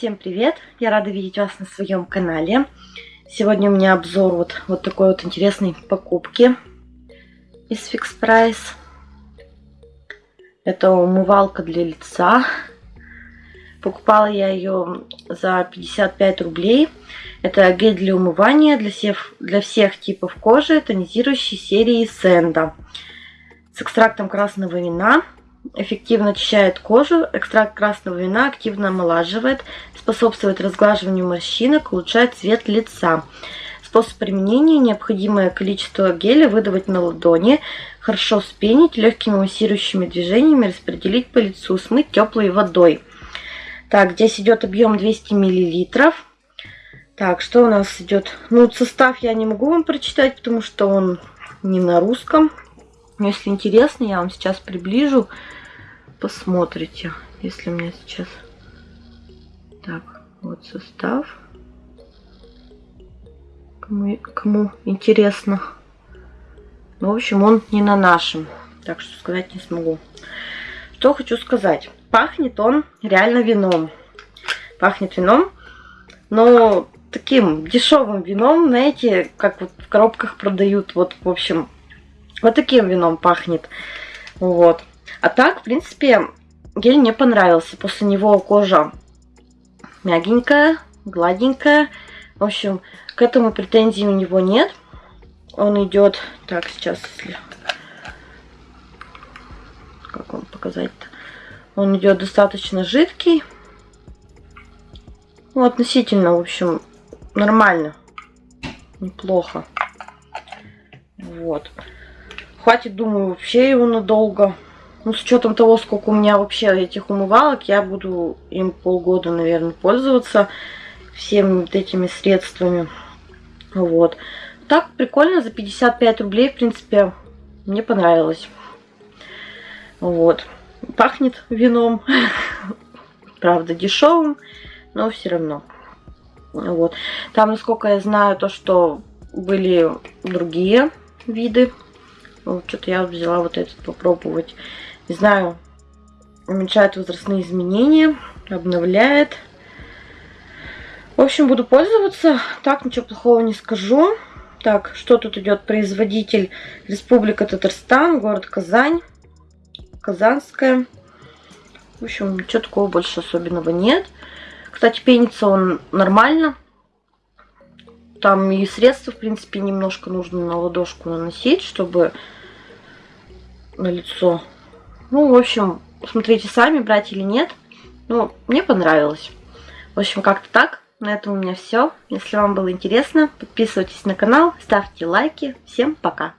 Всем привет! Я рада видеть вас на своем канале. Сегодня у меня обзор вот, вот такой вот интересной покупки из Fix Price. Это умывалка для лица. Покупала я ее за 55 рублей. Это гель для умывания для всех, для всех типов кожи, тонизирующей серии Сенда. С экстрактом красного вина эффективно очищает кожу. Экстракт красного вина активно омолаживает, способствует разглаживанию морщинок, улучшает цвет лица. Способ применения. Необходимое количество геля выдавать на ладони, хорошо спенить, легкими массирующими движениями распределить по лицу, смыть теплой водой. Так, здесь идет объем 200 миллилитров. Так, что у нас идет? Ну, состав я не могу вам прочитать, потому что он не на русском. Но если интересно, я вам сейчас приближу. Посмотрите, если меня сейчас... Так, вот состав. Кому, кому интересно. Ну, в общем, он не на нашем. Так что сказать не смогу. Что хочу сказать. Пахнет он реально вином. Пахнет вином. Но таким дешевым вином, знаете, как вот в коробках продают. Вот, в общем, вот таким вином пахнет. Вот. А так, в принципе, гель мне понравился. После него кожа мягенькая, гладенькая. В общем, к этому претензий у него нет. Он идет... Так, сейчас, если... Как вам показать-то? Он идет достаточно жидкий. Ну, относительно, в общем, нормально. Неплохо. Вот. Хватит, думаю, вообще его надолго. Ну, с учетом того, сколько у меня вообще этих умывалок, я буду им полгода, наверное, пользоваться всеми вот этими средствами. Вот. Так, прикольно, за 55 рублей, в принципе, мне понравилось. Вот. Пахнет вином. Правда, дешевым, но все равно. Вот. Там, насколько я знаю, то, что были другие виды вот что-то я взяла вот этот попробовать. Не знаю, уменьшает возрастные изменения, обновляет. В общем, буду пользоваться. Так, ничего плохого не скажу. Так, что тут идет? Производитель Республика Татарстан, город Казань. Казанская. В общем, ничего такого больше особенного нет. Кстати, пенится он нормально. Там и средства, в принципе, немножко нужно на ладошку наносить, чтобы на лицо. Ну, в общем, смотрите сами, брать или нет. Ну, мне понравилось. В общем, как-то так. На этом у меня все. Если вам было интересно, подписывайтесь на канал, ставьте лайки. Всем пока!